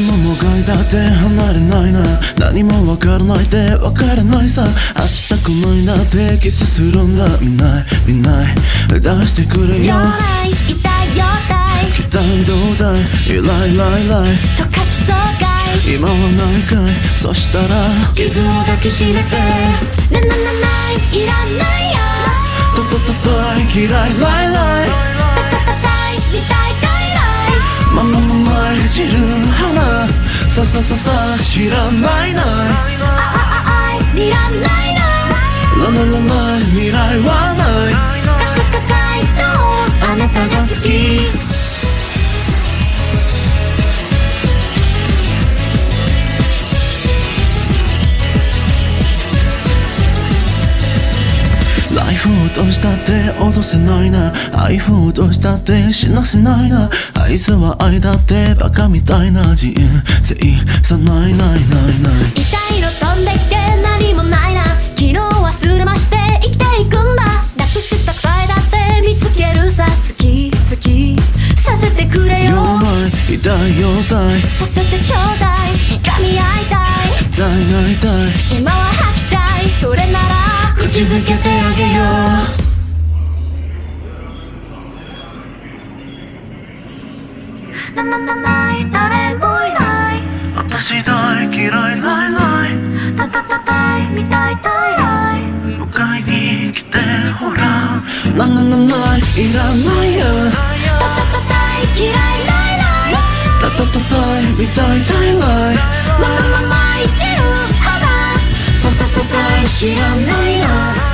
間って離れないな。何もわからないってわからないさ。明日来ないなってキスするんだ。見ない見ない。出してくれよ。痛いよたい。期待どうだい?イライライライ溶かしそうかい。今はないかい。そしたら傷を抱きしめて。なななないいらないよ。トトトトイ嫌いライライたたたたい見たいたいらいまま散る花。ささささ知らないな。イフ落としたって脅せないな。愛フ落としたって死なせないな。あいつは愛だってバカみたいな。人生さないないないない。痛いの飛んできて何もないな。昨日忘れまして生きていくんだ。なくした答えだって見つけるさ。月々させてくれよ。痛いよたい。させてちょうだい。いがみ合いたい。痛いないたい。今は吐きたい。それなら口づけてあげよなななない誰もいない。う私大嫌いライライたたたたい見たいたいらい迎えに来てほら。なななないいらないやたたたたい嫌いらいらい。たたたたい見たいたいライ知らないな